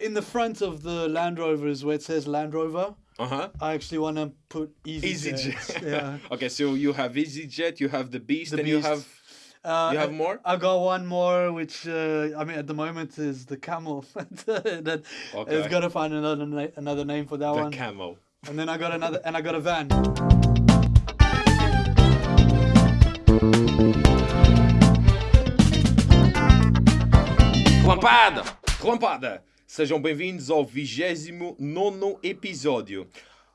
In the front of the Land Rover is where it says Land Rover. Uh huh. I actually want to put Easy EasyJet. yeah. okay, so you have EasyJet, you have the Beast, The and you have Uh, you have I- more. I got one more, which uh, I mean, at the moment is the camel. that Okay. it's got to find another na- another name for that the one. camo. and then I got another, and I got a van. Relampada! Relampada! Sejam bem-vindos ao 29 episódio.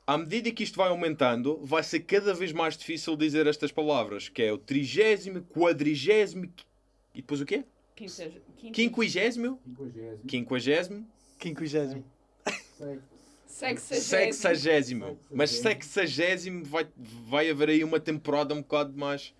À medida que isto vai aumentando, vai ser cada vez mais difícil dizer estas palavras, que é o trigésimo, quadrigésimo e depois o quê? Quinquagésimo. Quinquagésimo? Quinquagésimo. Sexagésimo. Mas sexagésimo vai, vai haver aí uma temporada um bocado mais.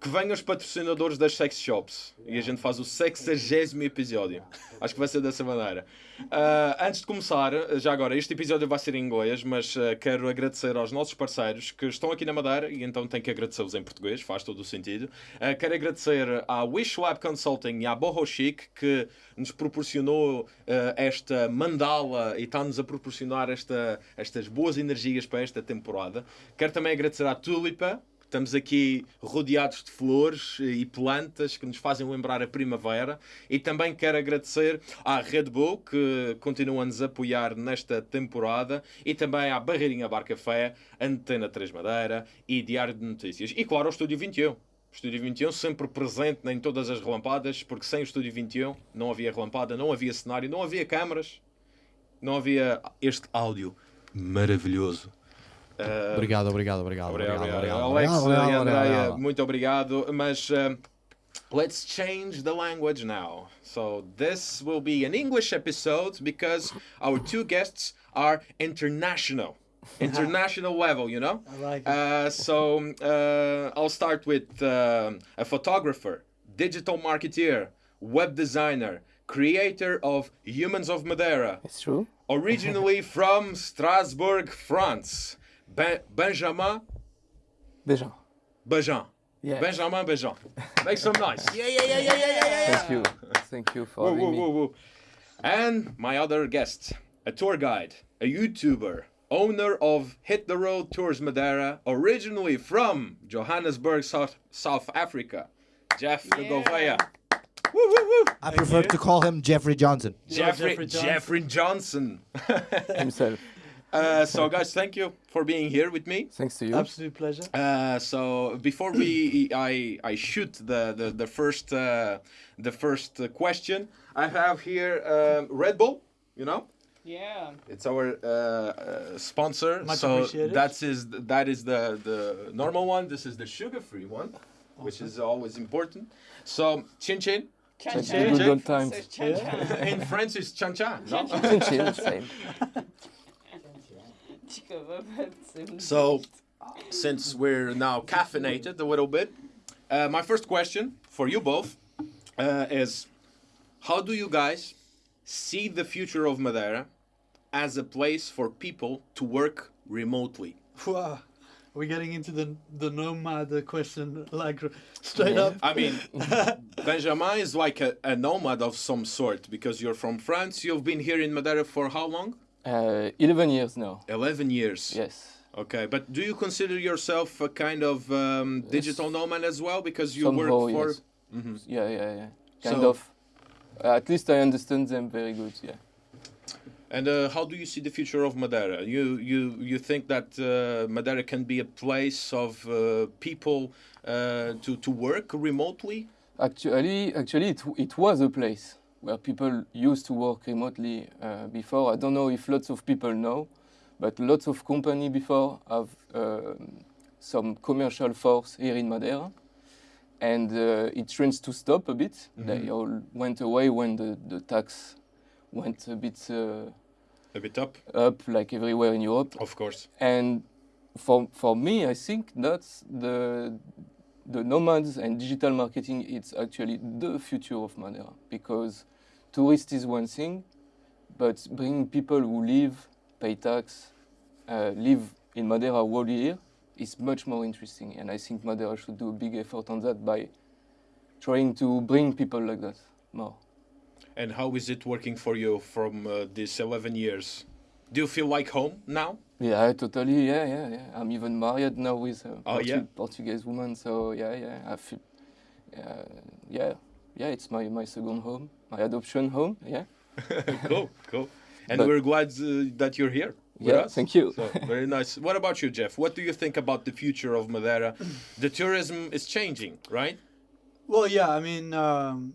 Que venham os patrocinadores das sex shops e a gente faz o sexagésimo episódio. Acho que vai ser dessa maneira. Ah, antes de começar, já agora, este episódio vai ser em inglês, mas ah, quero agradecer aos nossos parceiros que estão aqui na Madeira e então tenho que agradecê-los em português, faz todo o sentido. Ah, quero agradecer à Wish Lab Consulting e à Boho Chic que nos proporcionou esta mandala e está-nos a proporcionar esta, estas boas energias para esta temporada. Quero também agradecer à Tulipa, Estamos aqui rodeados de flores e plantas que nos fazem lembrar a primavera. E também quero agradecer à Red Bull, que continua a nos apoiar nesta temporada, e também à Barreirinha Bar Café, Antena 3 Madeira e Diário de Notícias. E claro, ao Estúdio 21. O Estúdio 21 sempre presente em todas as relampadas, porque sem o Estúdio 21 não havia relampada, não havia cenário, não havia câmaras, não havia este áudio maravilhoso. Ah, Obrigado, obrigado, obrigado. Obrigado, obrigado, obrigado. obrigado. Alex Obrigado, e obrigado, Andrea, obrigado. muito obrigado. Mas um, let's change the language now. So this will be an English episode because our two guests are international. International level, you know? I like it. Uh, so uh, I'll start with um a photographer, digital marketeer, web designer, creator of Humans of Madeira, It's true. originally from Strasbourg, France. Ben- Benjamin Déjà. Bajan. Yeah. Benjamin Bajan. Make some noise. Yeah, yeah, yeah, yeah, yeah, yeah, yeah. Thank you. Thank you for Woo, having woo, me. woo, woo. And my other guest, a tour guide, a YouTuber, owner of Hit the Road Tours Madeira, originally from Johannesburg, South, South Africa, Jeff de Yeah. Gouveia. Woo, woo, woo. I prefer to call him Jeffrey Johnson. Jeffrey, Jeffrey Johnson. Jeffrey Johnson. Himself. Uh, so, guys, thank you for being here with me. Thanks to you. Absolute pleasure. Uh, so before we I I shoot the the, the first uh, the first uh, question I have here um, Red Bull you know Yeah. it's our uh, uh, sponsor Much so that's is that is the the normal one this is the sugar free one which is always important so chin chin Chan Thank chan. you. Good old times. So it's chan chan. in French is chan chan no? Chin chin, same. So, since we're now caffeinated a little bit, uh, my first question for you both uh, is how do you guys see the future of Madeira as a place for people to work remotely? Wow. We're getting into the the nomad uh, question like straight up. I mean, Benjamin is like a, a nomad of some sort because you're from France. You've been here in Madeira for how long? Uh, 11 years now. 11 years. Yes. Okay, but do you consider yourself a kind of um, digital nomad as well because you work Somehow, for. yes. Yeah, yeah, yeah. Kind So- of. Uh, at least I understand them very good, yeah. And uh, how do you see the future of Madeira? You you you think that uh, Madeira can be a place of uh, people uh, to to work remotely? Actually, actually, it, it was a place where people used to work remotely uh, before. I don't know if lots of people know, but lots of company before have um, some commercial force here in Madeira, and uh, it trends to stop a bit. They all went away when the, the tax went a bit uh, A bit up, up, like everywhere in Europe. of course. And for for me, I think that's the the nomads and digital marketing. It's actually the future of Madeira because tourist is one thing, but bringing people who live, pay tax, uh, live in Madeira whole year is much more interesting. And I think Madeira should do a big effort on that by trying to bring people like that more. And how is it working for you from uh, these 11 years? Do you feel like home now? Yeah, totally. Yeah, yeah, yeah. I'm even married now with a Oh, Portu- yeah? Portuguese woman. So yeah, yeah. I feel, uh, yeah, yeah. It's my my second home, my adoption home. Yeah. cool, cool. And But- we're glad uh, that you're here. with Yeah. us. Thank you. So very nice. What about you, Jeff? What do you think about the future of Madeira? The tourism is changing, right? Well, yeah, I mean, um,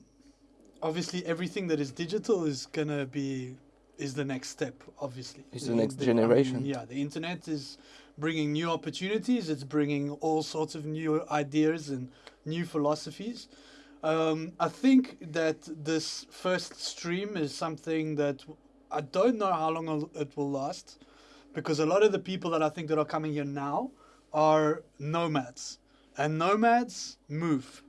obviously everything that is digital is gonna be is the next step. Obviously, It's the next I mean, generation. yeah, the internet is bringing new opportunities. It's bringing all sorts of new ideas and new philosophies. Um, I think that this first stream is something that I don't know how long it will last, because a lot of the people that I think that are coming here now are nomads, and nomads move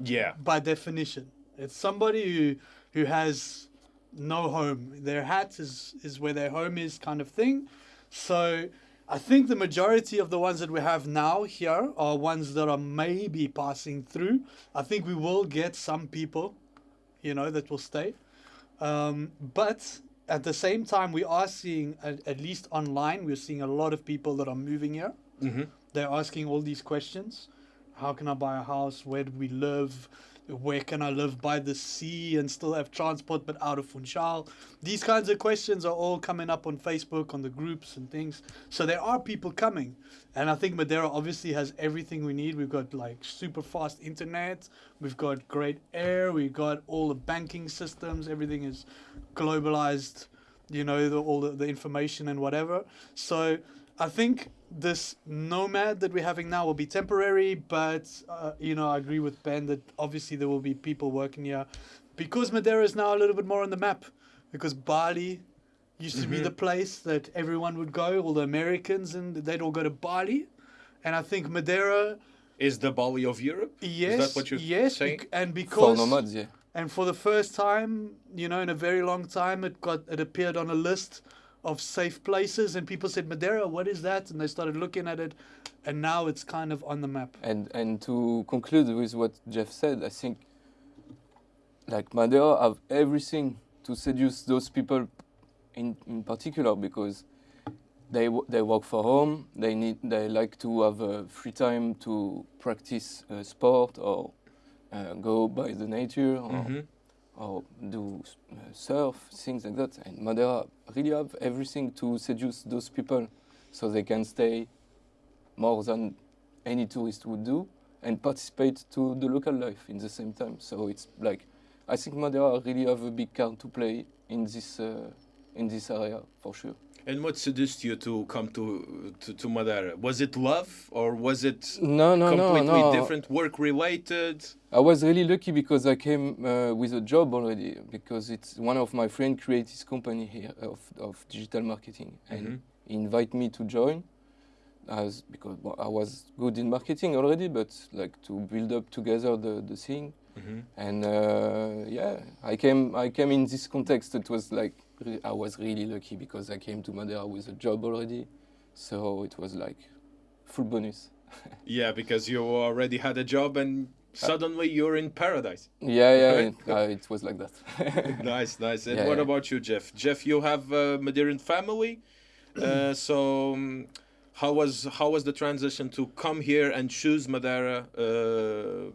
Yeah. by definition. It's somebody who who has no home. Their hat is is where their home is, kind of thing. So I think the majority of the ones that we have now here are ones that are maybe passing through. I think we will get some people, you know, that will stay. Um, but at the same time, we are seeing, at, at least online, we're seeing a lot of people that are moving here. hmm They're asking all these questions. How can I buy a house? Where do we live? Where can I live by the sea and still have transport but out of Funchal? These kinds of questions are all coming up on Facebook, on the groups and things. So there are people coming. And I think Madeira obviously has everything we need. We've got like super fast internet, we've got great air, we've got all the banking systems, everything is globalized, you know, the, all the, the information and whatever. So I think this nomad that we're having now will be temporary, but uh, you know, I agree with Ben that obviously there will be people working here because Madeira is now a little bit more on the map. Because Bali used to be Mhm. the place that everyone would go, all the Americans, and they'd all go to Bali. And I think Madeira, Is the Bali of Europe? yes, Is that what you're yes, saying? bec- and For because nomads, yeah. and for the first time, you know, in a very long time, it got it appeared on a list of safe places, and people said Madeira, what is that? And they started looking at it, and now it's kind of on the map. And and to conclude with what Jeff said, I think like Madeira have everything to seduce those people in in particular because they wo- they work for home. They need they like to have uh, free time to practice uh, sport or uh, go by the nature or, Mhm. Or do uh, surf things like that. And Madeira really have everything to seduce those people, so they can stay more than any tourist would do and participate to the local life in the same time. So it's like I think Madeira really have a big card to play in this uh, in this area for sure. And what seduced you to come to, to, to Madeira? Was it love or was it No, no, no, completely no. different, work related? I was really lucky because I came uh, with a job already because it's one of my friend created his company here of, of digital marketing and Mhm. he invited me to join as because well, I was good in marketing already but like to build up together the, the thing Mhm. and uh, yeah I came I came in this context it was like I was really lucky because I came to Madeira with a job already so it was like full bonus Yeah, because you already had a job and suddenly you're in paradise. yeah yeah Right. it, uh, it was like that nice, nice. And Yeah, what yeah. about you, Jeff? Jeff, you have a Madeiran family. Uh, so um, how was how was the transition to come here and choose Madeira? Uh,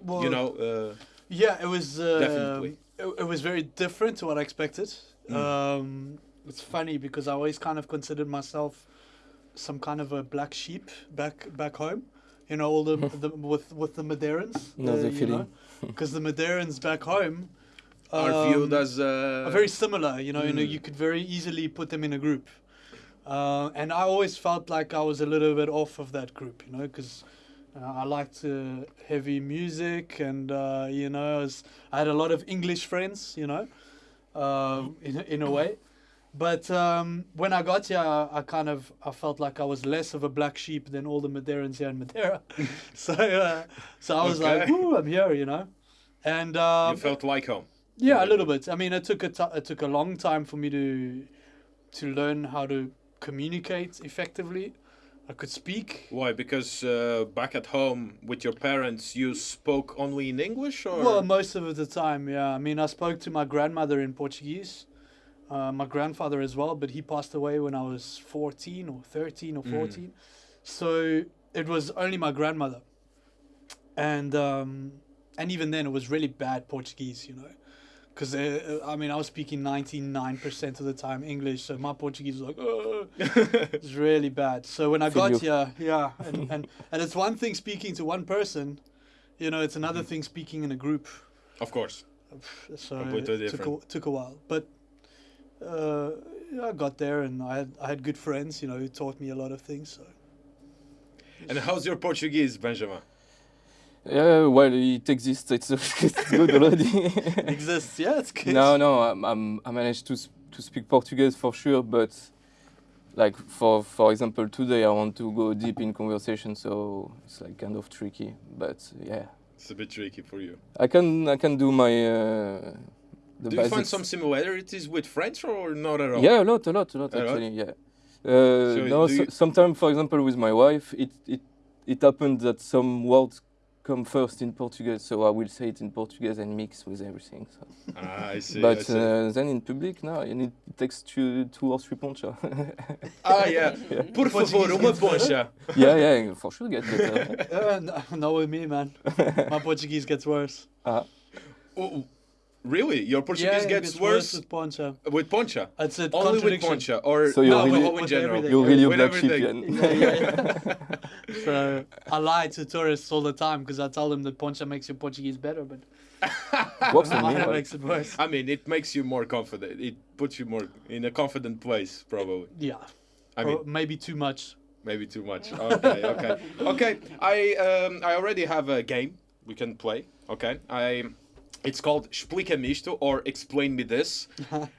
Well, you know, uh, yeah, it was uh, Definitely. It, it was very different to what I expected. Mm. Um, it's funny because I always kind of considered myself some kind of a black sheep back back home. You know, all the, the with with the Madeirans. Know the you feeling. Because the Madeirans back home are viewed um, as uh, are very similar. You know, you know, Mm. you could very easily put them in a group. Uh, and I always felt like I was a little bit off of that group, you know, because uh, I liked uh, heavy music, and uh, you know, I, was, I had a lot of English friends, you know, um, in a- in a way. But um, when I got here, I, I kind of I felt like I was less of a black sheep than all the Madeirans here in Madeira. so uh, so I was like, "Ooh, I'm here," you know. And um, you felt like home. yeah, a little bit. I mean, it took a t- it took a long time for me to to learn how to communicate effectively. I could speak. Why? Because uh, back at home with your parents, you spoke only in English, or Well, most of the time, yeah. I mean, I spoke to my grandmother in Portuguese, uh, my grandfather as well, but he passed away when I was 14 or 13 or Mm. 14. So it was only my grandmother. And um, and even then, it was really bad Portuguese, you know. Because, uh, I mean, I was speaking 99% of the time English, so my Portuguese was like, "Ugh." it's really bad. So when I got here, yeah, and, and, and it's one thing speaking to one person, you know, it's another Mm-hmm. thing speaking in a group. of course. So Completely it took a, took a while, but uh, I got there and I had I had good friends, you know, who taught me a lot of things. So And how's your Portuguese, Benjamin? Yeah, well, it exists. It's, it's good already. it exists, yeah, it's good. no, no, I'm, I'm, I managed to to speak Portuguese for sure, but like for for example, today I want to go deep in conversation, so it's like kind of tricky. But yeah, It's a bit tricky for you. I can I can do my uh, the Do you find some similarities with French or not at all? Yeah, a lot, a lot, a lot A lot? actually. Yeah. Uh, So no, so, sometimes, for example, with my wife, it it it happened that some words come first in Portuguese, so I will say it in Portuguese and mix with everything. So. Ah, I see. I but see. uh, then in public, no, you need it takes two, two or three poncha. ah, yeah. Por favor, uma poncha. yeah, yeah, for sure get better. Uh, no, not with me, man. My Portuguese gets worse. Oh, really? Your Portuguese yeah, it gets, worse with poncha. with poncha? It's a Only with poncha, or So you're no, really- in general? You're really a black sheep, yeah. Yeah, so I lie to tourists all the time because I tell them that poncha makes your Portuguese better, but Works on me. mine right? makes it worse. I mean, it makes you more confident. It puts you more in a confident place, probably. Yeah, I or mean, maybe too much. maybe too much. Okay, okay, okay. I um, I already have a game we can play. Okay, I. It's called Explica-me isto or Explain Me This.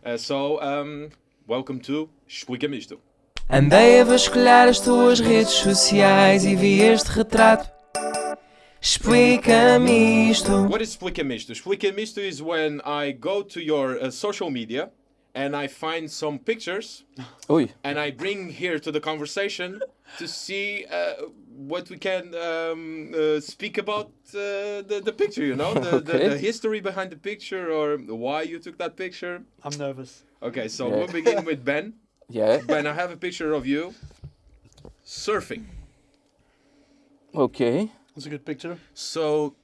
Uh, so, um, welcome to Explica-me isto. Andei a vasculhar as tuas redes sociais e vi este retrato. Explica-me isto. What is Explica-me isto? Explica-me isto is when I go to your uh, social media and I find some pictures Oi, and I bring here to the conversation to see uh, what we can um, uh, speak about uh, the, the picture, you know, the, the, Okay. the history behind the picture or why you took that picture. I'm nervous. Okay, so Yeah. we'll begin with Ben. yeah, Ben, I have a picture of you surfing. okay. That's a good picture. So,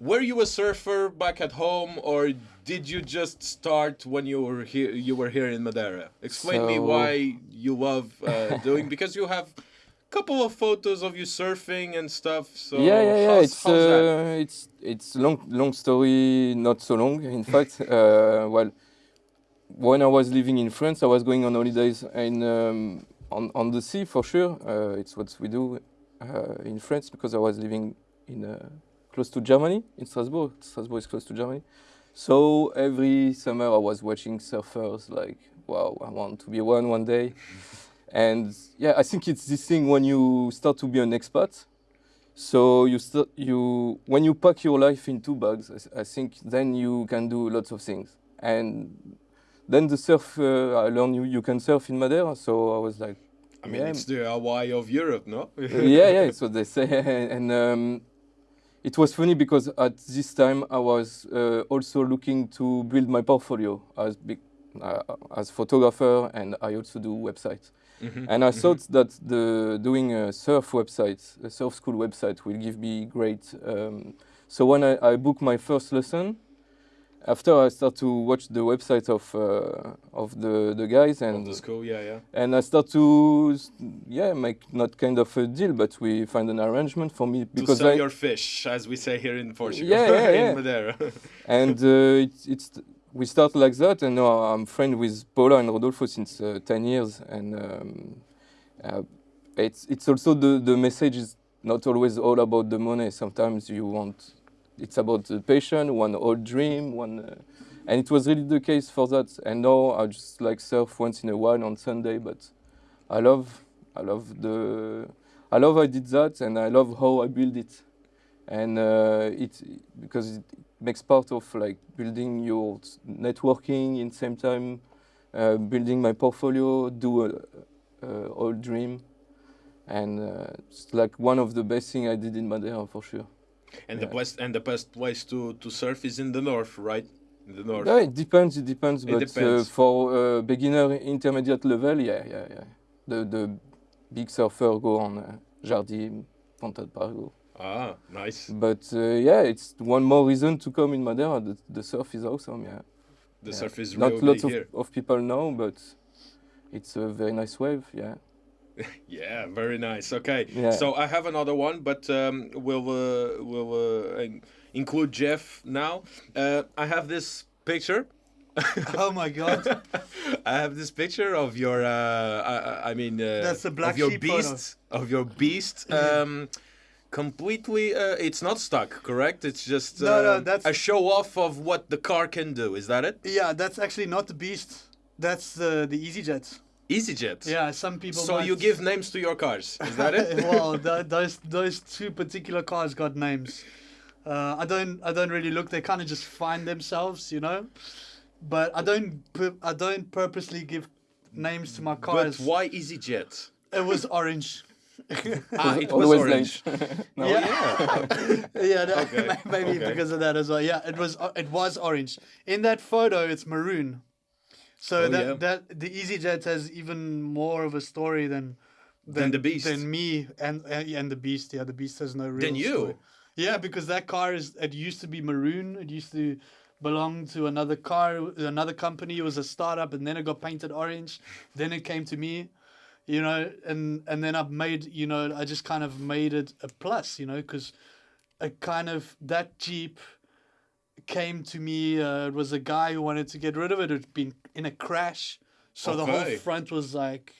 were you a surfer back at home, or did you just start when you were here? You were here in Madeira. Explain me why you love uh, doing because you have a couple of photos of you surfing and stuff. So yeah, yeah, yeah. It's uh, it's it's long long story, not so long. In fact, uh, well, when I was living in France, I was going on holidays in um, on on the sea for sure. Uh, it's what we do uh, in France because I was living in uh, close to Germany in Strasbourg. Strasbourg is close to Germany. So every summer I was watching surfers like, wow, I want to be one one day. And yeah, I think it's this thing when you start to be an expat. So you start you when you pack your life in two bags, I think then you can do lots of things. And then the surf, uh, I learned you, you can surf in Madeira. So I was like, I mean, yeah. it's the Hawaii of Europe, no? yeah, yeah, it's what they say. And um, it was funny because at this time I was uh, also looking to build my portfolio as big, uh, as photographer, and I also do websites. Mhm, And I mhm. thought that the doing a surf website, a surf school website, will give me great. Um, so when I, I booked my first lesson, after I start to watch the website of uh, of the the guys Of and the school, yeah, yeah. and I start to yeah make not kind of a deal, but we find an arrangement for me to because sell I your fish, as we say here in Portugal, Yeah, yeah, yeah. in Madeira. and uh, it's it's we start like that, and now I'm friend with Paula and Rodolfo since uh, ten years, and um, uh, it's it's also the the message is not always all about the money. Sometimes you want it's about the passion, one old dream, one. Uh, and it was really the case for that. And now I just like surf once in a while on Sunday, but I love, I love the, I love I did that, and I love how I build it, and uh, it because it makes part of like building your networking in same time, uh, building my portfolio, do a, a old dream, and uh, it's like one of the best thing I did in Madeira for sure. And the Yeah. best and the best place to to surf is in the north, right? In the north. Yeah, it depends. It depends. It but depends. Uh, for uh, beginner intermediate level, yeah, yeah, yeah. The the big surfer go on uh, Jardim, Ponta de Parago. Ah, nice. But uh, yeah, it's one more reason to come in Madeira. The, the surf is awesome. Yeah. The Yeah. surf is Not really lots of, here. of people know, but it's a very nice wave. Yeah. Yeah, very nice. Okay, Yeah. so I have another one, but um, we'll uh, we'll uh, include Jeff now. Uh, I have this picture. Oh my god. I have this picture of your. Uh, I, I- I mean, uh, That's the black of your sheep photo. beast. Of your beast. Um, completely. Uh, it's not stuck, correct? It's just No, no, uh, that's- a show off of what the car can do. Is that it? yeah, that's actually not the beast. That's the the EasyJet. EasyJet. Yeah, some people. So you give names to your cars. Is that it? well, th- those those two particular cars got names. Uh, I don't I don't really look. They kind of just find themselves, you know. But I don't I don't purposely give names to my cars. but why EasyJet? It was orange. Ah, it was Always orange. no, yeah, yeah, that- Okay, maybe okay. because of that as well. Yeah, it was uh, it was orange. In that photo, it's maroon. So Oh, that yeah. that the EasyJet has even more of a story than Than the Beast. than me and and, and the beast. Yeah, the beast has no real. Than you? story. Yeah, because that car is it used to be maroon. It used to belong to another car, another company. It was a startup, and then it got painted orange. Then it came to me, you know, and and then I've made, you know, I just kind of made it a plus, you know, because a kind of that Jeep came to me. Uh, it was a guy who wanted to get rid of it. It'd been in a crash, so the whole front was like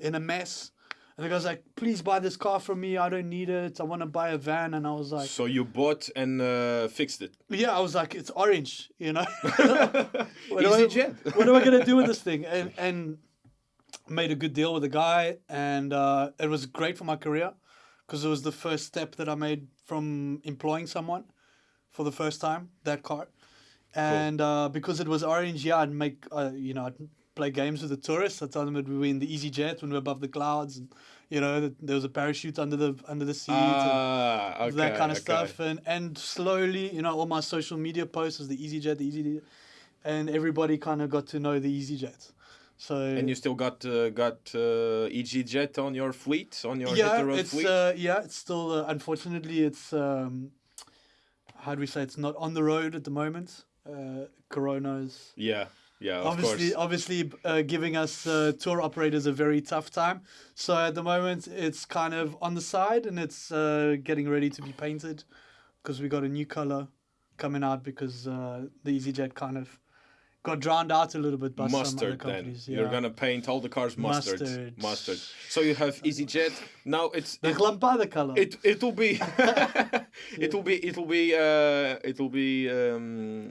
in a mess. And the guy's like, "Please buy this car from me. I don't need it. I want to buy a van." And I was like, So you bought and uh, fixed it. "Yeah." I was like, "It's orange, you know." what, am I, EasyJet. what am I gonna do with this thing? And and made a good deal with a guy, and uh, it was great for my career because it was the first step that I made from employing someone for the first time. That car, and uh, because it was orange, yeah, I'd make uh, you know I'd play games with the tourists. I told them that we were in the EasyJet when we were above the clouds, and you know that there was a parachute under the under the seat. and, Ah, okay, that kind of okay. stuff and and slowly you know all my social media posts was the EasyJet the EasyJet and everybody kind of got to know the EasyJet so And you still got uh, got uh, EasyJet on your fleet, on your yeah road it's fleet. uh, yeah it's still uh, unfortunately it's um how do we say it's not on the road at the moment uh corona's yeah, yeah, of obviously course. obviously uh, giving us uh, tour operators a very tough time so at the moment it's kind of on the side and it's uh, getting ready to be painted because we got a new color coming out because uh, the EasyJet kind of got drowned out a little bit by some other Mustard, then companies. you're gonna paint all the cars mustard. Mustard. Mustard. So you have EasyJet. Now it's the it, Glampada color. it it'll be it'll be it'll be uh it'll be um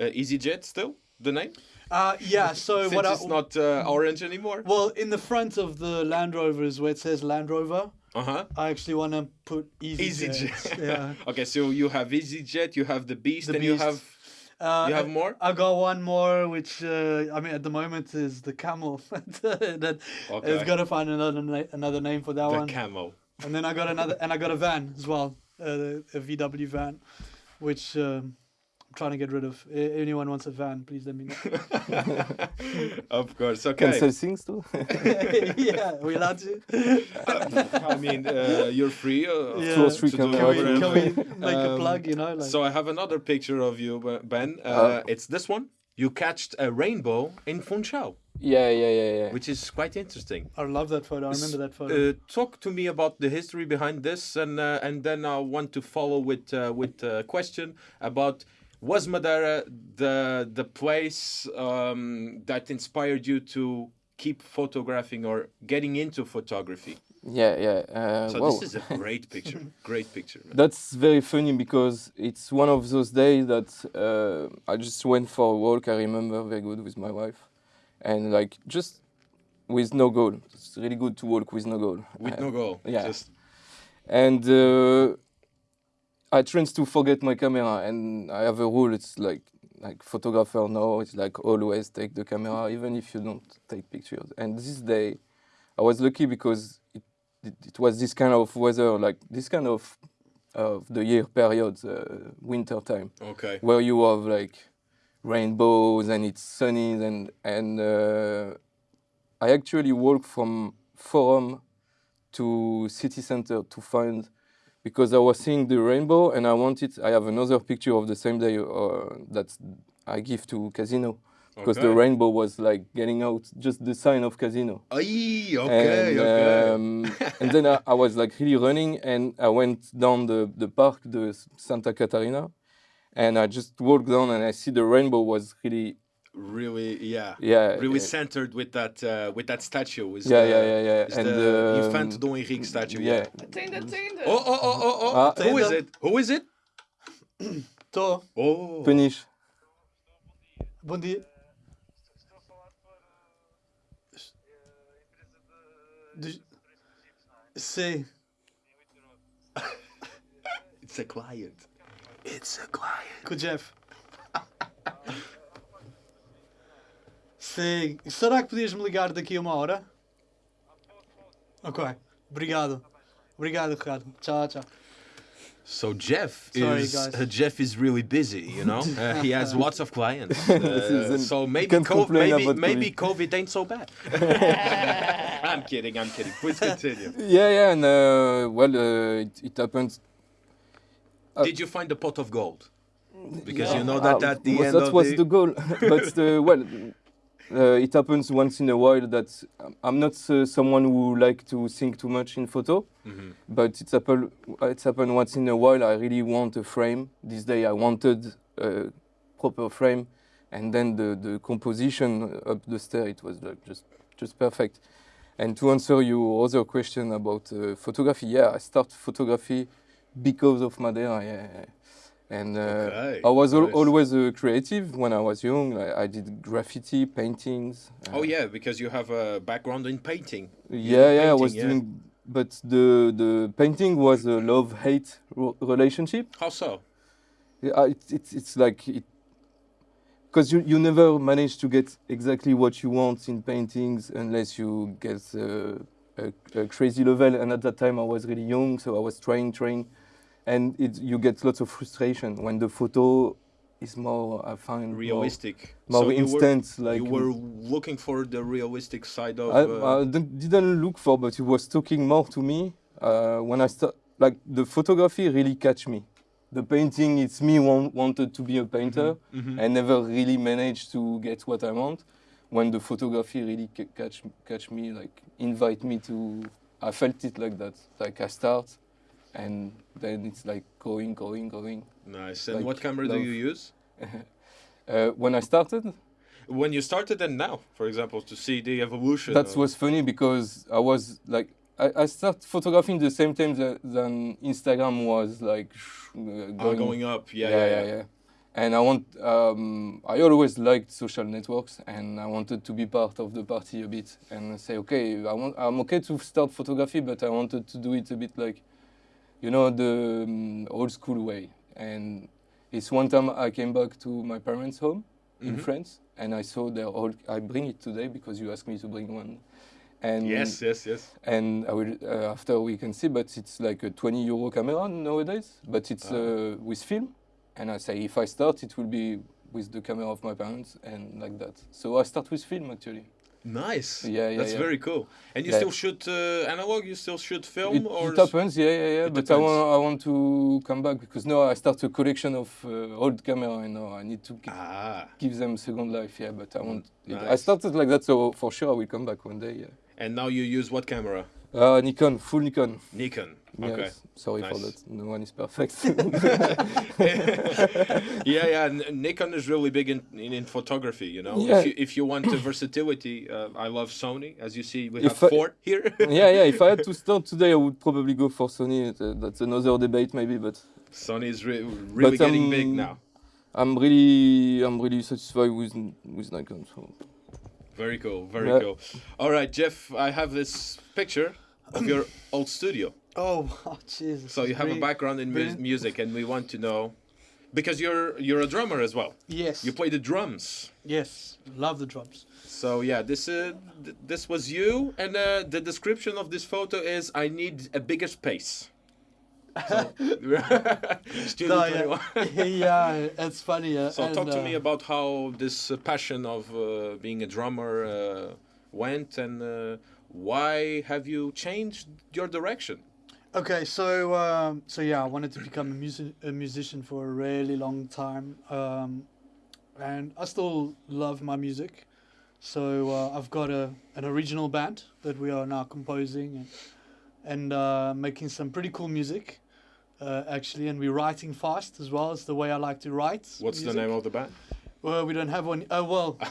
uh, EasyJet still the name uh, yeah. So since what? I, it's not uh, orange anymore. well, in the front of the Land Rover is where it says Land Rover. Uh huh. I actually want to put EasyJet. EasyJet. yeah. Okay, so you have EasyJet, you have the Beast, The and you have Uh, you have I- more. I got one more, which uh, I mean, at the moment is the camel. that Okay. it's got to find another na- another name for that The one. camo. and then I got another, and I got a van as well, uh, a VW van, which um, trying to get rid of. I- anyone wants a van, please let me know. of course. Can Okay. sell things too. yeah, we allowed to. I mean, uh, you're free. Uh, Yeah. Two or three to do Can we, whatever. can we make a Um, plug? You know, like So I have another picture of you, Ben. Uh, Uh, it's this one. You catched a rainbow in Funchal, Yeah, yeah, yeah, yeah. which is quite interesting. I love that photo. I remember that photo. Uh, talk to me about the history behind this, and uh, and then I want to follow with uh, with a question about was Madeira the the place um, that inspired you to keep photographing or getting into photography? Yeah, yeah. Uh, So wow. this is a great picture, great picture. man. That's very funny because it's one of those days that uh, I just went for a walk. I remember very good with my wife, and like just with no goal. It's really good to walk with no goal. With Uh, no goal, yeah. Just and uh, I tend to forget my camera, and I have a rule. It's like like photographer know. It's like always take the camera, even if you don't take pictures. And this day, I was lucky because it it, it was this kind of weather, like this kind of of the year period, uh, winter time, Okay. where you have like rainbows and it's sunny and and uh, I actually walked from Forum to city center to find because I was seeing the rainbow and I wanted I have another picture of the same day uh, that I give to Casino. Because the rainbow was like getting out just the sign of Casino. Aye, okay, and, okay. um, and then I, I was like really running and I went down the, the park, the Santa Catarina, and I just walked down and I see the rainbow was really, really, yeah. yeah. Really uh, centered with that uh, with that statue. Is yeah, the, yeah, yeah, yeah. Is And the um, Infante Dom Henrique statue. yeah. Tinder, Tinder. Oh, oh, oh, oh, oh. Ah. Who is it? Who is it? Tô. Oh. Punish. Bom dia. Dos- Sim. It's a client. It's a client. Com o Jeff. Sim. Será que podias me ligar daqui a uma hora? Ok. Obrigado. Obrigado, Ricardo. Tchau, tchau. So Jeff Sorry, is guys. uh, Jeff is really busy, you know. Uh, he has lots of clients. Uh, so maybe can't co- maybe maybe COVID ain't so bad. I'm kidding. I'm kidding. Please continue. Yeah, yeah, and uh, well, uh, it, it happened. Uh, Did you find the pot of gold? Because you know that Uh, at the was- end that of was the, the goal. but uh, well, uh, it happens once in a while that um, I'm not uh, someone who like to think too much in photo. Mhm. But it's happened. It's happened once in a while. I really want a frame. This day I wanted a proper frame, and then the the composition up the stair it was like just just perfect. And to answer your other question about uh, photography, yeah, I start photography because of Madeira. Yeah, yeah. And uh, Okay, I was al- nice. always uh, creative when I was young. I, I did graffiti, paintings. uh, Oh yeah, because you have a background in painting. yeah, yeah, I was yeah. doing, but the the painting was a love hate relationship. How so? Yeah, I- it's it's it's like it, because you you never manage to get exactly what you want in paintings unless you get uh, a, a crazy level. And at that time, I was really young, so I was trying, trying, and it you get lots of frustration when the photo is more. I find Realistic. more, so you were, like you were looking for the realistic side of. I, uh, I didn't look for, but it was talking more to me uh, when I start. Like the photography really catch me. The painting, it's me want, wanted to be a painter. mhm. I never really managed to get what I want. When the photography really ca- catch catch me, like invite me to, I felt it like that. Like I start, and then it's like going, going, going. Nice. And like what camera do you use? Uh, when I started, When you started and now, for example, to see the evolution. That was funny because I was like, I, I started photographing the same time that, than Instagram was like uh, Ah, going, going up. Yeah, yeah, yeah. And I want, um, I always liked social networks, and I wanted to be part of the party a bit, and say, okay, I want, I'm okay to start photography, but I wanted to do it a bit like, you know, the um, old school way. And it's one time I came back to my parents' home in Mhm. France, and I saw their old. I bring it today because you asked me to bring one. And Yes, yes, yes. and I will uh, after we can see, but it's like a 20 euro camera nowadays, but it's Ah. uh, with film. And I say if I start, it will be with the camera of my parents and like that. So I start with film actually. Nice. Yeah, yeah, That's yeah. very cool. And you Yeah. still shoot uh, analog? You still shoot film? It, or it happens, yeah, yeah, yeah. It but I want, I want to come back because now I start a collection of uh, old camera, and now I need to gi- Ah. give them second life. Yeah, but I want. it- I nice. started like that, so for sure I will come back one day. Yeah. And now you use what camera? Uh, Nikon, full Nikon. Nikon. Okay. Yes. Sorry for that. No one is perfect. yeah, yeah. Nikon is really big in, in, in photography. You know, Yeah. if you if you want the versatility, uh, I love Sony. As you see, we If have I- four here. yeah, yeah. If I had to start today, I would probably go for Sony. Uh, that's another debate, maybe. But Sony is re- really But, getting big um, now. I'm really, I'm really satisfied with with Nikon. So. Very cool. Very Yeah. cool. All right, Jeff. I have this picture of your old studio. Oh, oh Jesus. So you have a background in mu- music, and we want to know Because you're you're a drummer as well. Yes. You play the drums. Yes. Love the drums. So yeah, this uh, th- this was you, and uh, the description of this photo is I need a bigger space. So, No, yeah. yeah, it's funny. Uh, So and, talk to uh, me about how this uh, passion of uh, being a drummer uh, went, and uh, why have you changed your direction? Okay, so um, so yeah, I wanted to become a, music, a musician for a really long time, um, and I still love my music. So uh, I've got a an original band that we are now composing and and uh, making some pretty cool music, uh, actually, and we're writing fast as well. It's the way I like to write. What's the name of the band? Well, we don't have one. Oh well,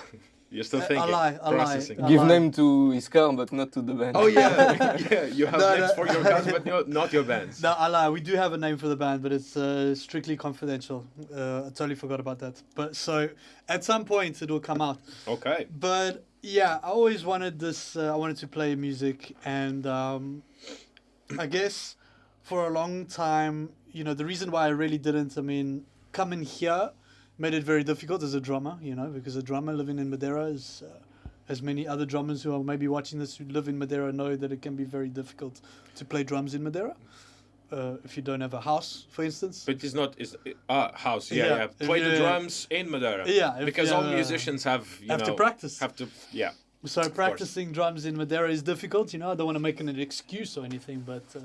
You're still Uh, I thinking, lie, I lie. processing. I Give name to his car, but not to the band. Oh yeah, yeah. You have No, names no. for your guys, but no, not your bands. No, I lie. We do have a name for the band, but it's uh, strictly confidential. Uh, I totally forgot about that. But so at some point it will come out. Okay. But yeah, I always wanted this. Uh, I wanted to play music, and um, I guess for a long time, you know, the reason why I really didn't. I mean, coming here made it very difficult as a drummer. You know, because a drummer living in Madeira is. Uh, as many other drummers who are maybe watching this who live in Madeira know that it can be very difficult to play drums in Madeira. Uh, if you don't have a house, for instance. But it's not. It's uh, house. Yeah, Yeah, yeah. Play the drums in Madeira. Yeah, Because all musicians have you have know to practice. have to yeah. So practicing drums in Madeira is difficult. You know, I don't want to make an excuse or anything, but uh,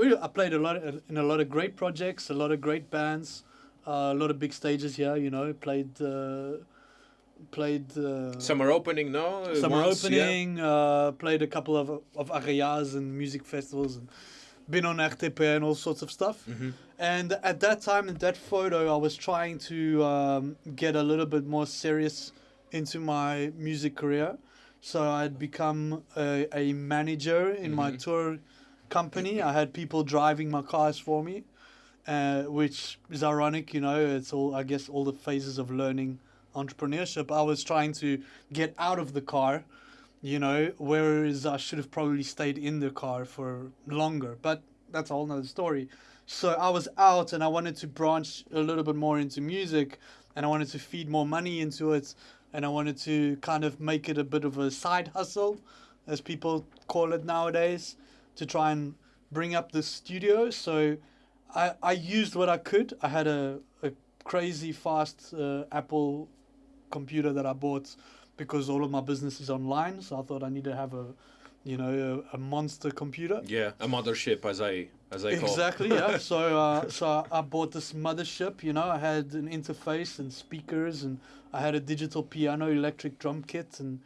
we- I played a lot of, in a lot of great projects, a lot of great bands, uh, a lot of big stages here. You know, played uh, played uh, Summer opening, no. Summer once, yeah? opening. Uh, played a couple of of areas and music festivals, and been on RTP and all sorts of stuff. Mhm. And at that time, in that photo, I was trying to um, get a little bit more serious into my music career. So I'd become a, a manager in my Mhm. tour company. I had people driving my cars for me, uh, which is ironic, you know. It's all, I guess, all the phases of learning entrepreneurship. I was trying to get out of the car, you know, whereas I should have probably stayed in the car for longer. But that's a whole nother story. So I was out and I wanted to branch a little bit more into music and I wanted to feed more money into it and I wanted to kind of make it a bit of a side hustle, as people call it nowadays, to try and bring up the studio. So I, I used what I could. I had a, a crazy fast uh, Apple computer that I bought because all of my business is online. So I thought I need to have a, you know, a, a monster computer. Yeah, a mothership, as I as I call. Exactly, yeah. So, uh, so I bought this mothership. You know, I had an interface and speakers, and I had a digital piano, electric drum kit, and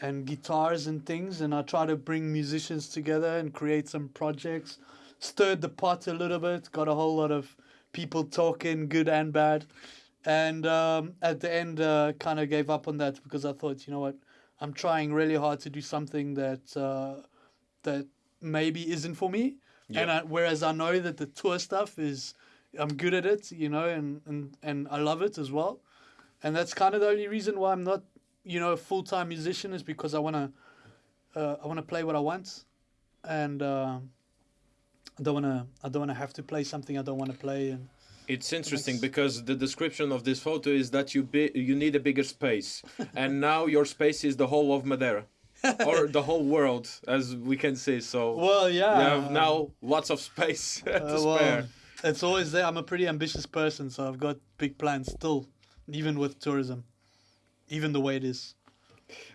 and guitars and things. And I tried to bring musicians together and create some projects. Stirred the pot a little bit. Got a whole lot of people talking, good and bad. And um, at the end, uh, kind of gave up on that because I thought, you know what, I'm trying really hard to do something that uh, that maybe isn't for me. And I, whereas I know that the tour stuff is, I'm good at it, you know, and, and, and I love it as well. And that's kind of the only reason why I'm not, you know, a full time musician is because I wanna, uh, I wanna play what I want, and uh, I don't wanna, I don't wanna have to play something I don't wanna play. And It's interesting because the description of this photo is that you be, you need a bigger space, and now your space is the whole of Madeira, or the whole world, as we can see. So well, yeah, you have now lots of space to uh, well, spare. it's always there. I'm a pretty ambitious person, so I've got big plans still, even with tourism, even the way it is.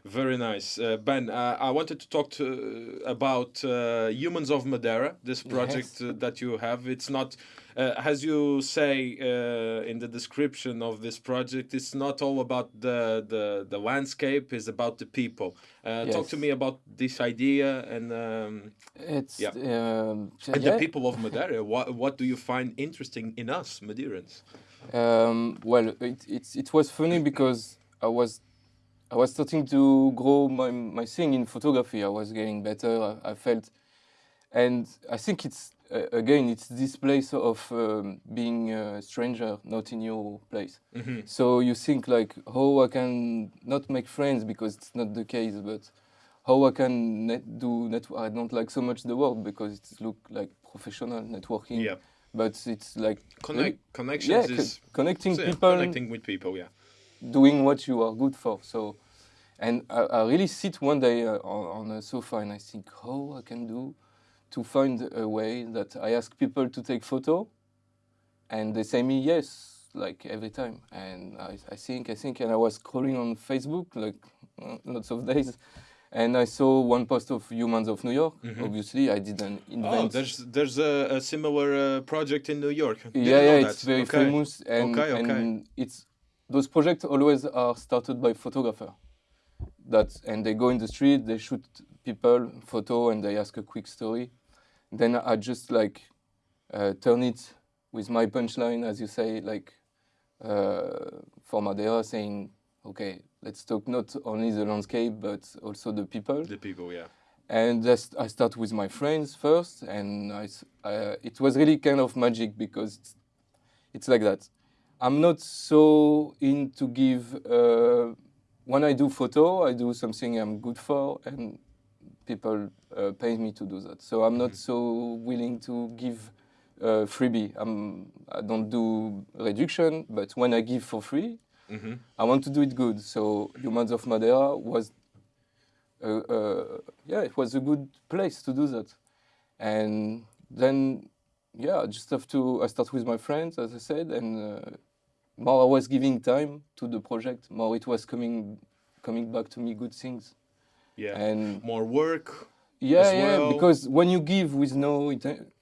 Very nice, uh, Ben. Uh, I wanted to talk to about uh, Humans of Madeira. This project Yes. uh, that you have. It's not, uh, as you say uh, in the description of this project. It's not all about the the, the landscape. It's about the people. Uh, Talk to me about this idea and It's Yeah. um, and yeah. the people of Madeira. what what do you find interesting in us Madeirans? Um, well, it, it, it was funny because I was I was starting to grow my, my thing in photography. I was getting better. I, I felt, and I think it's uh, again it's this place of um, being a stranger, not in your place. Mhm. So you think like how I can not make friends because it's not the case, but how I can net do net. I don't like so much the word because it look like professional networking. Yeah. But it's like Connect yeah, connections co- is connecting yeah, people, connecting with people. Yeah. doing what you are good for. So, and I, I really sit one day uh, on, on a sofa and I think how I can do to find a way that I ask people to take photo, and they say me yes, like every time. And I, I think I think, and I was scrolling on Facebook like uh, lots of days. And I saw one post of Humans of New York. Obviously, I didn't invent. Mm-hmm. Oh, there's there's a, a similar uh, project in New York. Didn't yeah, yeah, know it's that. very Okay. famous, and, Okay, okay. and it's those projects always are started by photographer. That and they go in the street, they shoot people, photo, and they ask a quick story. Then I just like uh, turn it with my punchline, as you say, like uh, for Madeira, saying, okay, let's talk not only the landscape but also the people The people, yeah. and just I start with my friends first, and I, uh, it was really kind of magic because it's, it's like that. I'm not so into give. Uh, when I do photo, I do something I'm good for, and people uh, pay me to do that. So I'm not so willing to give uh, freebie. I'm, I don't do reduction, but when I give for free, hmm I want to do it good. So Humans of Madeira was, uh, uh, yeah, it was a good place to do that. And then, yeah, I just have to. I start with my friends, as I said, and uh, more I was giving time to the project, more it was coming, coming back to me good things. Yeah. And More work yeah, yeah, well. because when you give with no,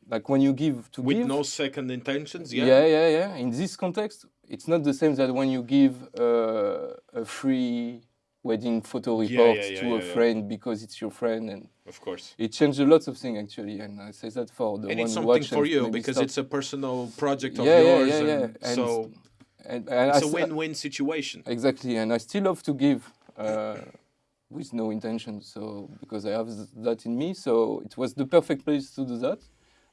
like when you give to with give, no second intentions. Yeah. yeah, yeah, yeah. In this context, it's not the same that when you give uh, a free wedding photo report yeah, yeah, to yeah, a yeah. friend because it's your friend, and Of course. it changed a lot of things actually. And I say that for the and one it's who something watch for you because start- it's a personal project of yeah, yours. yeah, yeah, yeah. and And, so and, and it's a s- win-win situation. Exactly, and I still love to give uh, with no intention. So because I have that in me, so it was the perfect place to do that.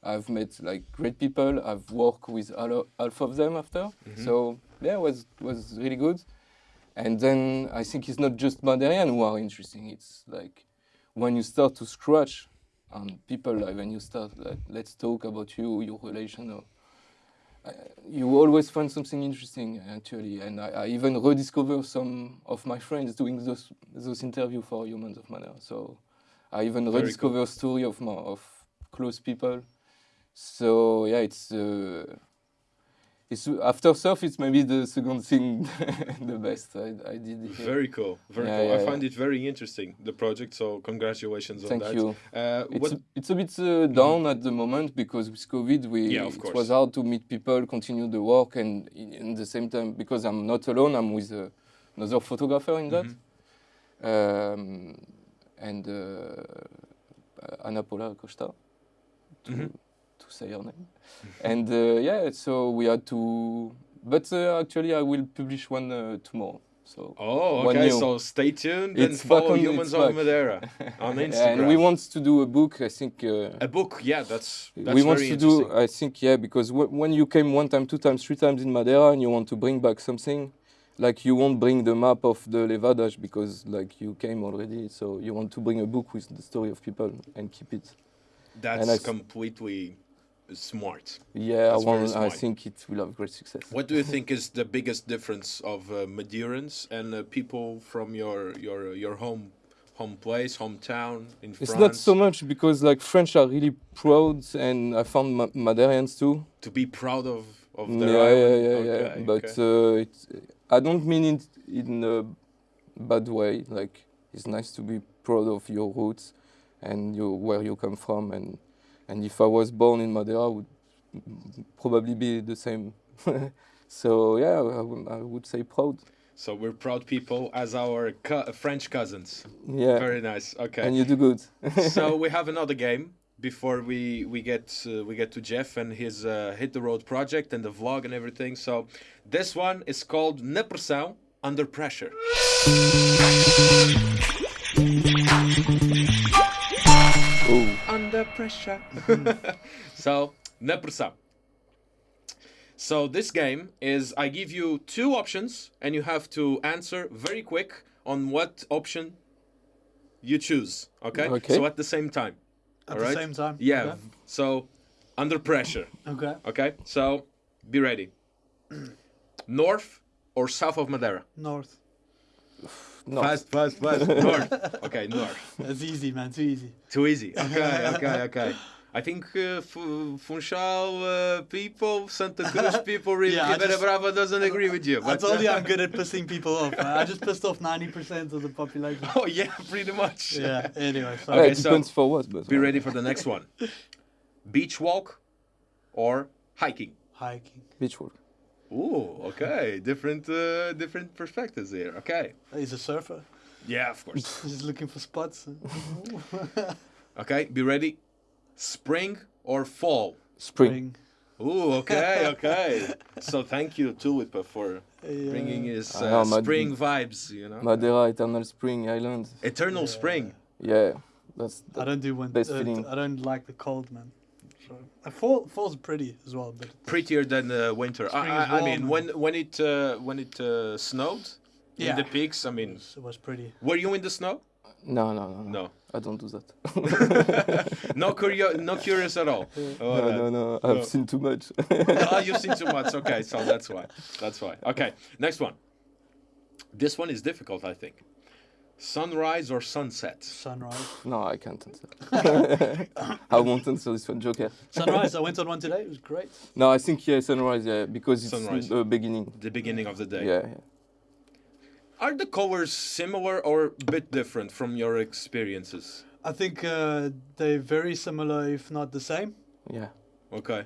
I've met like great people. I've worked with half of them after. Mm-hmm. So yeah, was was really good. And then I think it's not just Maderian who are interesting. It's like when you start to scratch on people, like when you start like let's talk about you, your relation, or uh, you always find something interesting actually and I, I even rediscover some of my friends doing those those interview for humans of manner so i even Very rediscover story of my of close people so yeah it's uh, it's after surf it's maybe the second thing the best i, I did here. Very cool. Very Yeah, cool. yeah, I yeah. find it very interesting the project. So congratulations on thank that. you Uh, it's what, a, it's a bit uh, down at the moment because with COVID, we Yeah, of it course. was hard to meet people, continue the work, and in, the same time because I'm not alone, I'm with uh, another photographer in that, Mm-hmm. um, and uh, Ana Paula Costa, to, Mhm. To say her name, and uh, yeah, so we had to, but uh, actually I will publish one uh, tomorrow. So oh, okay. So stay tuned It's and follow on- Humans of. Madeira on Instagram. and we want to do a book. I think. Uh, a book. Yeah, that's that's we want to do i think yeah because w- when you came one time two times three times in madeira and you want to bring back something like you won't bring the map of the levadas because like you came already so you want to bring a book with the story of people and keep it that's and I s- completely smart. yeah I, very I think it will have great success What do you think is the biggest difference of uh, Madeirans and uh, people from your your your home home place, hometown in it's France? not so much because like french are really proud and i found Ma- Madeirans too to be proud of of yeah, their yeah, island. yeah, yeah. Okay, But okay. uh, it's, I don't mean it in a bad way. Like it's nice to be proud of your roots and your where you come from. And and if I was born in Madeira, I would probably be the same. so yeah, I, I would say proud. so we're proud people as our co- French cousins. Yeah, Very nice. Okay. and you do good. so we have another game before we we get uh, we get to Jeff and his uh, hit the road project and the vlog and everything. So this one is called Pressão Under Pressure. Pressure. so Na Pressão. So this game is I give you two options and you have to answer very quick on what option you choose. Okay. Okay. So at the same time. At Alright. the same time. Yeah. Okay. So Under pressure. Okay. Okay, so be ready. North or south of Madeira? North. No. Fast, fast, fast. north. Okay, north. That's easy, man. Too easy. Too easy. Okay, okay, okay. I think uh, Funchal uh, people, Santa Cruz people, really, Yeah, I Ribeira Brava doesn't agree with you. I but- told you I'm good at pissing people off. Man. I just pissed off 90% of the population. Oh yeah, pretty much. Yeah. Anyway, so Yeah, Okay, it so- depends for what, but Be ready for the next one. Beach walk or hiking? hiking. beach walk. Ooh, okay. Different, uh, different perspectives here. Okay. He's a surfer. Yeah, of course. He's looking for spots. Okay, be ready. Spring or fall? Spring. Ooh, okay, okay. so thank you Tulipa for bringing his I uh, know, spring vibes. You know, Madeira, Eternal Spring Island. eternal spring. Yeah, that's I don't do one. Best uh, feeling. I don't like the cold, man. So, uh, fall fall's pretty as well, but Prettier than uh, winter. I, I, I mean, when when it uh, when it uh, snowed Yeah. in the peaks. I it mean, was, it was pretty. were you in the snow? no, no, no, no. No. I don't do that. no curio- no curious at all. Oh, no, that- no, no. I've No. seen too much. oh, you've seen too much. Okay, so that's why. That's why. Okay, next one. This one is difficult, I think. Sunrise or sunset? Sunrise. no, I can't answer. I won't answer this one, Joker. Sunrise. I went on one today. It was great. No, I think yeah, sunrise. Yeah, because it's Sunrise. the beginning. The beginning of the day. Yeah, yeah. Are the colors similar or a bit different from your experiences? I think uh, they're very similar, if not the same. yeah. Okay.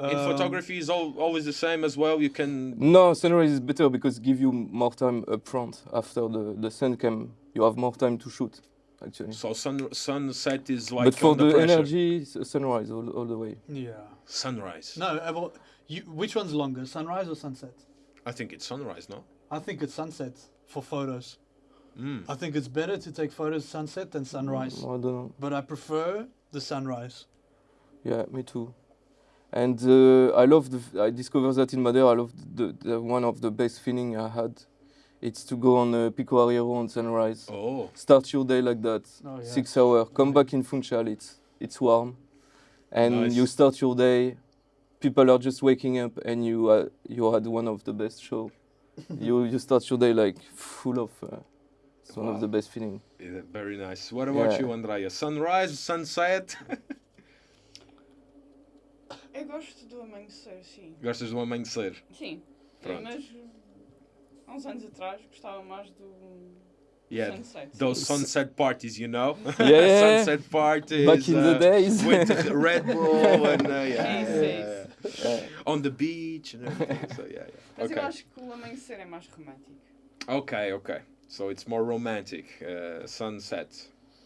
In Um, photography is all, always the same as well. You can. No, sunrise is better because give you more time up front. After the, the sun came, you have more time to shoot, actually. So sun sunset is like but for under the pressure. energy, sunrise all, all the way. Yeah. Sunrise. No, well, you, which one's longer, sunrise or sunset? I think it's sunrise, no? I think it's sunset for photos. Mm. I think it's better to take photos sunset than sunrise, I don't know. but I prefer the sunrise. Yeah, me too. And uh, I love the. f- I discovered that in Madeira. I love the, the one of the best feeling I had. It's to go on uh, Pico Arieiro on sunrise. Oh. Start your day like that. Oh, yeah. Six hour. Come back in Funchal. It's it's warm, and Nice. you start your day. People are just waking up, and you uh, you had one of the best show. you you start your day like full of. Uh, it's one of the best feeling. Yeah, very nice. What about Yeah. you, Andrea? Sunrise, sunset? Eu gosto do amanhecer, sim. Gostas do amanhecer? Sim. Pronto. Mas há uns anos atrás gostava mais do Yeah. sunset. Those sunset parties, you know? Yeah. sunset parties. Back in the uh, days. With the Red Bull and uh, yeah, yeah, yeah. on the beach and everything. So yeah, yeah. Mas eu Okay. acho que o amanhecer é mais romântico. Okay, okay. So it's more romantic. Uh, sunset.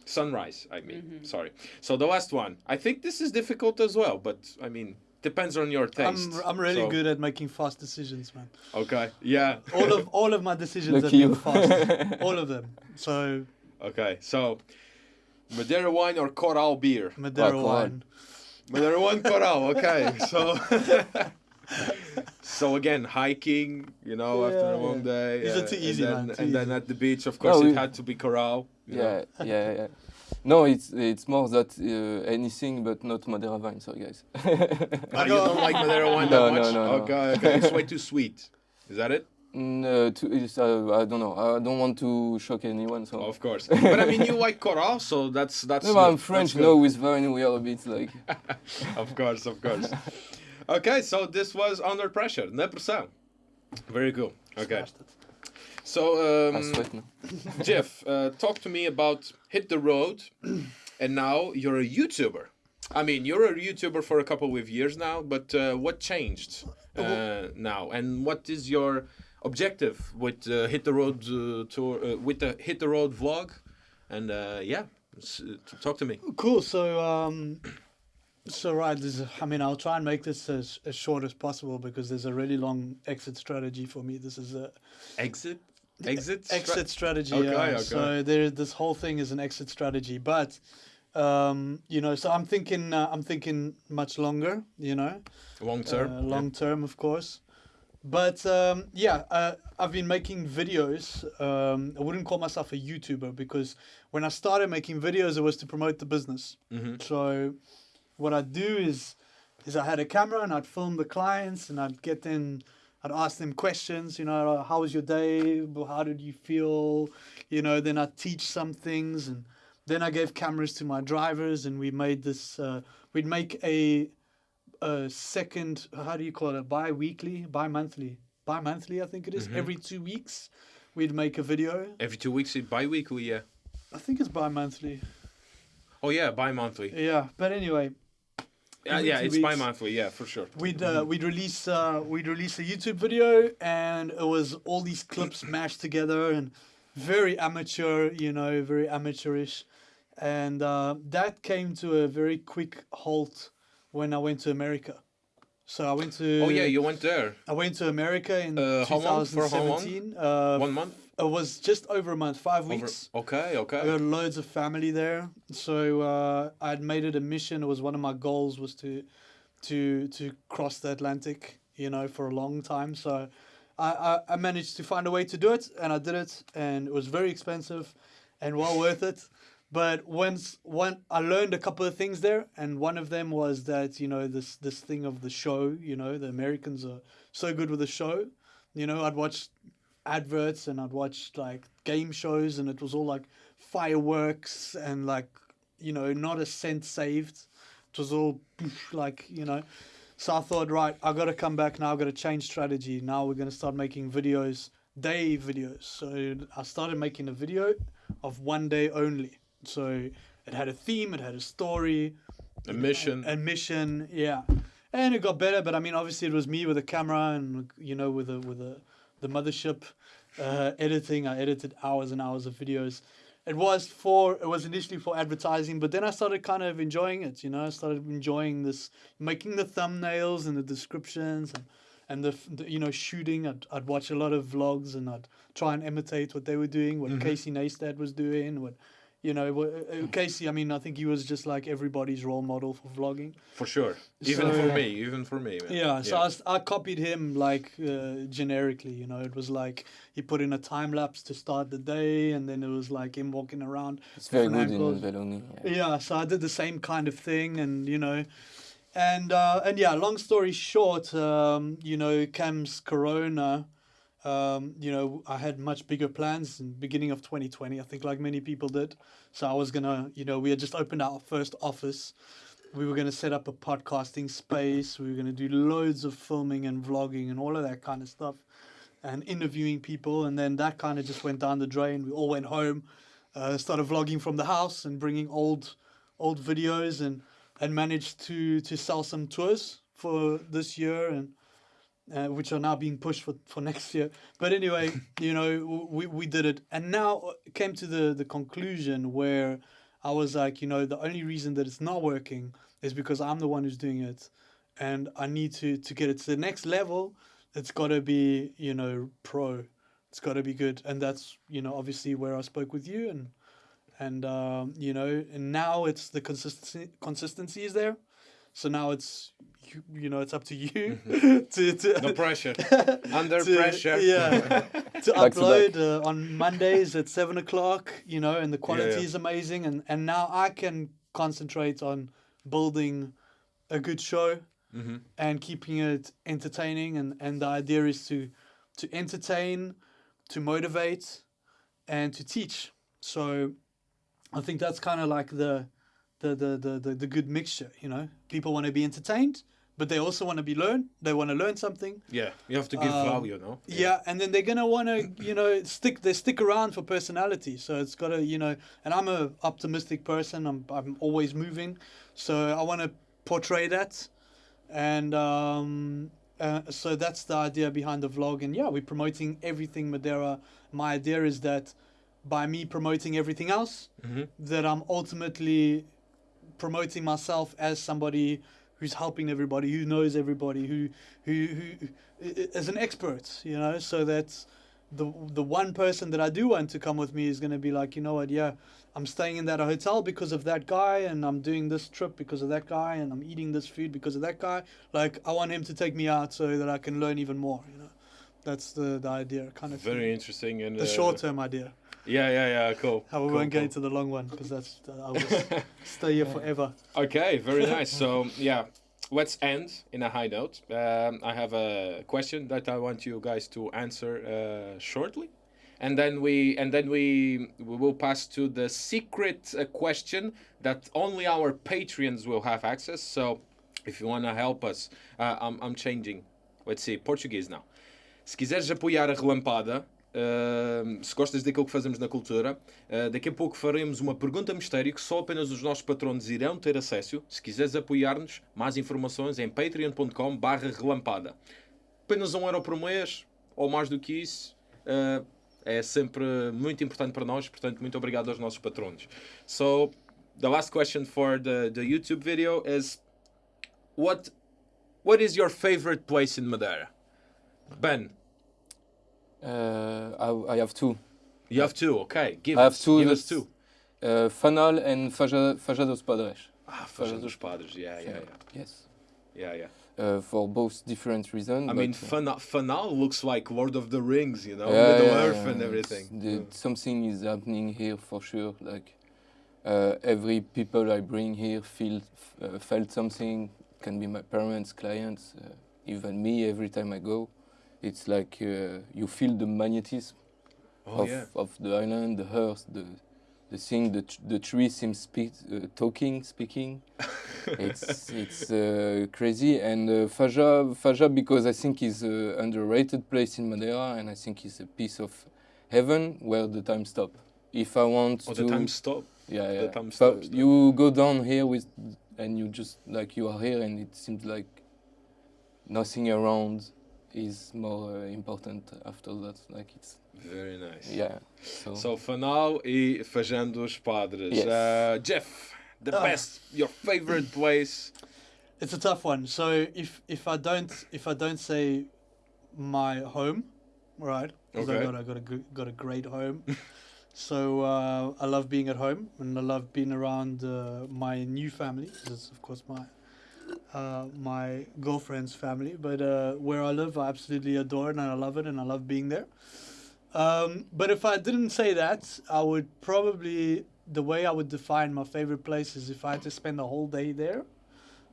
Sunrise, I mean. Mhm. Sorry. So the last one. I think this is difficult as well, but I mean, depends on your taste. I'm, I'm really So- good at making fast decisions, man. Okay. Yeah. All of all of my decisions have Lucky been fast. all of them. So Okay. So Madeira wine or Coral beer? Madeira come on. wine. Madeira wine, Coral. Okay. So. So again, hiking, you know, after a Yeah, long day. These are uh, too and easy, then, man, too And then at the beach, of course, No, it had to be Coral. you know. Yeah, yeah, yeah. No, it's it's more that uh, anything but not Madeira wine. Sorry, guys. Oh, you don't like Madeira wine No, that no, much? no, no. Okay, okay. It's way too sweet. Is that it? no, to, it's, uh, I don't know. I don't want to shock anyone. So. Of course. But I mean, you like Coral, so that's that's. no, good. I'm French. No, good. with wine we are a bit like. Of course, of course. okay, so this was under pressure. Na pressão. Very cool. Okay. Smashed it. So, I um, sweat now. Jeff, uh, talk to me about Hit the Road, and now you're a YouTuber. I mean, you're a YouTuber for a couple of years now, but uh, what changed uh, now, and what is your objective with uh, Hit the Road uh, tour, uh, with the Hit the Road vlog? And uh, yeah, s- talk to me. Cool. So, um, so right. This is, I mean, I'll try and make this as, as short as possible because there's a really long exit strategy for me. This is a Exit, exit, exit strategy. Okay, yeah. okay. So there, this whole thing is an exit strategy, but. Um, you know, so I'm thinking, uh, I'm thinking much longer. You know, long term. uh, long term, of course. But um, yeah, uh, I've been making videos. Um, I wouldn't call myself a YouTuber because when I started making videos, it was to promote the business. hmm So what I do is is I had a camera and I'd film the clients and I'd get them, I'd ask them questions. You know, how was your day? How did you feel? You know, then I'd teach some things and then I gave cameras to my drivers and we made this. Uh, we'd make a a second. How do you call it? Bi-weekly, bi-monthly, bi-monthly. I think it is. Every two weeks, we'd make a video. Every two weeks, bi-weekly, yeah. I think it's bi-monthly. Oh yeah, bi-monthly. Yeah, but anyway, Yeah, Every yeah, it's weeks. bi-monthly, yeah, for sure. we'd uh, we'd release uh, we'd release a YouTube video, and it was all these clips mashed together and very amateur, you know, very amateurish, and uh, that came to a very quick halt when I went to America. So I went to Oh yeah, you went there. I went to America in Uh, how long? For how long? 2017. Uh, One month? It was just over a month, five Over- weeks. Okay, I okay. got loads of family there, so uh, I'd made it a mission. It was one of my goals was to, to to cross the Atlantic, you know, for a long time. So, I, I I managed to find a way to do it, and I did it, and it was very expensive, and well worth it. But once one, I learned a couple of things there, and one of them was that you know this this thing of the show. You know, the Americans are so good with the show. You know, I'd watch adverts and I'd watch like game shows and it was all like fireworks and like you know not a cent saved. It was all like you know. So I thought right I got to come back now I got to change strategy. Now we're going to start making videos day videos. So I started making a video of one day only. So it had a theme it had a story. A mission. A mission yeah. And it got better but i mean obviously it was me with a camera and you know with a with a the mothership uh, editing. I edited hours and hours of videos. It was for it was initially for advertising but then i started kind of enjoying it you know? I started enjoying this making the thumbnails and the descriptions and and the, the you know shooting. I'd, I'd watch a lot of vlogs and i'd try and imitate what they were doing what casey neistat was doing what you know what, uh, casey i mean i think he was just like everybody's role model for vlogging For sure. Even So- for me, even for me, man. yeah, so I, I copied him like uh, generically, you know. It was like he put in a time lapse to start the day, and then it was like him walking around. It's very different good angles. in Belloni. Yeah. Yeah, so I did the same kind of thing, and you know, and uh, and yeah. Long story short, um, you know, Cam's Corona. Um, you know, I had much bigger plans in beginning of 2020. I think, like many people did. So I was gonna, you know, we had just opened our first office. We were gonna set up a podcasting space. We were gonna do loads of filming and vlogging and all of that kind of stuff, and interviewing people. And then that kind of just went down the drain. We all went home, uh, started vlogging from the house and bringing old, old videos and and managed to to sell some tours for this year and uh, which are now being pushed for, for next year. But anyway, you know, we, we did it. And now came to the, the conclusion where I was like, you know, the only reason that it's not working is because I'm the one who's doing it. And I need to, to get it to the next level. It's got to be, you know, pro. It's got to be good. And that's, you know, obviously where I spoke with you. And, and um, you know, and now it's the consistency, consistency is there. So now it's, you, you know, it's up to you to, to No pressure. Under to- pressure. Yeah, to Back to upload uh, on Mondays at seven o'clock. You know, and the quality yeah. is amazing. And and now I can concentrate on building a good show Mhm. and keeping it entertaining. And and the idea is to to entertain, to motivate, and to teach. So I think that's kind of like the the, the, the, the, the good mixture, you know. People want to be entertained, but they also want to be learned. They want to learn something. Yeah, you have to give Um, value, no? Yeah, and then they're gonna want to, you know, stick. They stick around for personality. So it's got to, you know. And I'm a optimistic person. I'm I'm always moving, so I want to portray that, and um, uh, so that's the idea behind the vlog. And yeah, we're promoting everything Madeira. My idea is that by me promoting everything else, Mhm. that I'm ultimately promoting myself as somebody who's helping everybody, who knows everybody, who who who is an expert, you know, so that the the one person that I do want to come with me is going to be like, you know what, yeah, I'm staying in that hotel because of that guy, and I'm doing this trip because of that guy, and I'm eating this food because of that guy. Like, I want him to take me out so that I can learn even more, you know. That's the, the idea, kind of Very thing. interesting and the uh, short term idea. Yeah, yeah, yeah. Cool. How we cool, won't cool. into the long one because that's I will stay here forever. Okay, very nice. So yeah, let's end in a high note. Um, I have a question that I want you guys to answer uh, shortly, and then we and then we we will pass to the secret uh, question that only our Patreons will have access. So, if you want to help us, uh, I'm I'm changing. Let's see Portuguese now. Se quiseres apoiar a relampada, uh, se gostas daquilo que fazemos na cultura, uh, daqui a pouco faremos uma pergunta mistério que só apenas os nossos patronos irão ter acesso. Se quiseres apoiar-nos, mais informações em patreon.com barra relampada. Apenas um euro por mês, ou mais do que isso, uh, é sempre muito importante para nós, portanto, muito obrigado aos nossos patronos. So, the last question for the, the YouTube video is what, what is your favorite place in Madeira? Ben, Uh, I, I have two. you have two, okay. Give, I have two. give us two. Uh, Fanal and Faja, Faja dos Padres. Ah, Faja dos Padres, yeah, yeah, yeah. Yes. Yeah, yeah. Uh, for both different reasons. I mean, uh, Fana- Fanal looks like Lord of the Rings, you know, Yeah, Middle yeah, Earth yeah, and everything. the- something is happening here for sure. Like uh, every people I bring here feel uh, felt something. Can be my parents, clients, uh, even me. Every time I go, it's like uh, you feel the magnetism Oh, of, yeah. of the island, the earth, the the thing. The tr- the tree seems speak, uh, talking, speaking. it's it's uh, crazy and uh, Faja Faja because I think is an underrated place in Madeira and I think it's a piece of heaven where the time stop. If I want Oh, to the time stop. yeah yeah the time stops, you go down here with and you just like you are here and it seems like nothing around is more uh, important after that like it's Very nice. yeah so, So, now, e Fajando dos Padres. Yes. Uh, Jeff, the Ah. best, your favorite place. It's a tough one. So if if I don't if I don't say my home, right? 'cause I Okay. got I got a got a great home. so uh, I love being at home and I love being around uh, my new family. This is of course my uh, my girlfriend's family. But uh, where I live, I absolutely adore it and I love it and I love being there. Um, but if I didn't say that, I would probably the way I would define my favorite place is if I had to spend a whole day there.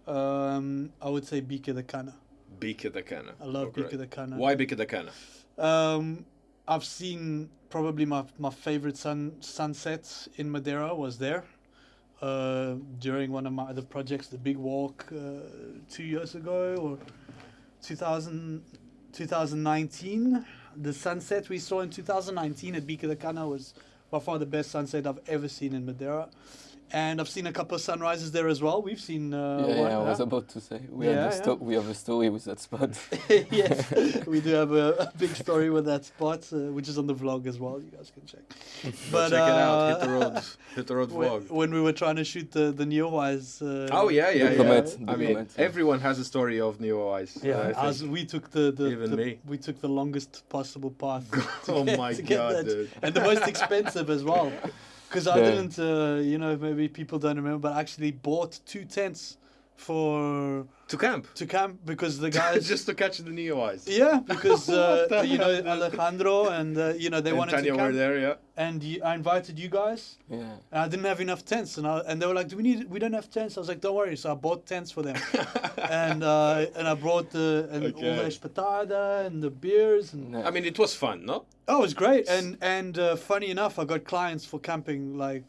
Um, I would say Bica da Cana. Bica da Cana. I love Oh, da Cana. Why Bica da Cana? Um, I've seen probably my, my favorite sun sunset in Madeira was there. Uh, during one of my other projects, the Big Walk, uh, two years ago or 2000, 2019. The sunset we saw in 2019 at Bica da Cana was by far the best sunset I've ever seen in Madeira. And I've seen a couple of sunrises there as well. We've seen uh, yeah, one, yeah, I was about to say we Yeah, have a sto- yeah. we have a story with that spot. yes, we do have a, a big story with that spot, uh, which is on the vlog as well. You guys can check. But check it out. Hit the uh, road. Hit the road when, vlog. when we were trying to shoot the the Neowise. Uh, Oh yeah, yeah, The yeah. comet, I mean, comet, yeah. everyone has a story of Neowise. Yeah, as we took the, the, Even the- me. we took the longest possible path. oh get- my god, dude. and the most expensive as well. Because I didn't, uh, you know, maybe people don't remember, but I actually bought two tents for To camp. to camp because the guys Just to catch the Neowise. Yeah, because uh, you know? Alejandro and uh, you know they and wanted Tanya to were camp, there, yeah. and you, I invited you guys, yeah. and I didn't have enough tents, and I, and they were like, "Do we need? We don't have tents." I was like, "Don't worry." So I bought tents for them, and uh, and I brought the and all the Okay. espetada and the beers, and Yeah. I mean, it was fun, no? oh, it was great. And and uh, funny enough, I got clients for camping like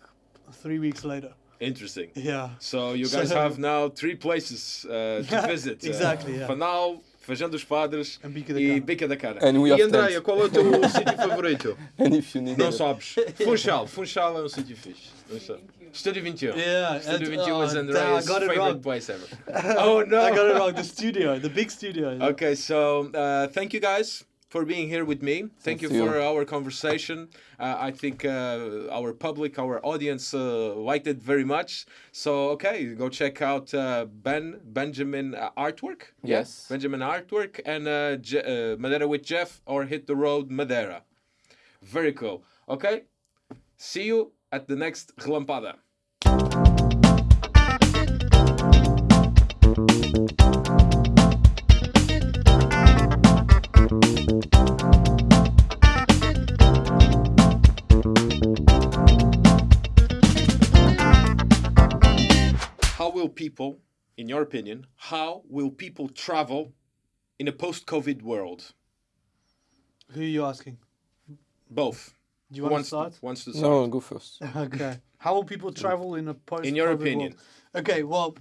three weeks later. Interesting. Yeah. So you guys So- have now three places uh, to visit. Exactly, Uh, yeah. Fanal, Faja dos Padres And Bica da e Bica da Cana. And we e have Andréia, tents. qual é o teu sítio favorito? And if you need Não a- sabes. Funchal. Funchal é um sítio fixe. Funchal. Estúdio 21. Yeah, Studio and- 21 is oh, Andrea's I got it favorite wrong. place ever. oh no! I got it wrong. The studio, the big studio. Okay, so uh, thank you guys for being here with me. Thank Thanks you for our conversation. Uh, I think uh, our public, our audience uh, liked it very much. So okay, go check out uh, Ben Benjamin uh, artwork. Yes. Benjamin artwork and uh, Je- Madeira with Jeff or hit the road Madeira. Very cool. Okay, see you at the next Relampada. People in your opinion, how will people travel in a post-COVID world? Who are you asking? Both. Do you Who want to wants start? wants to start? No, go first. Okay. How will people mm. travel in a post? In your COVID opinion. world? Okay, well,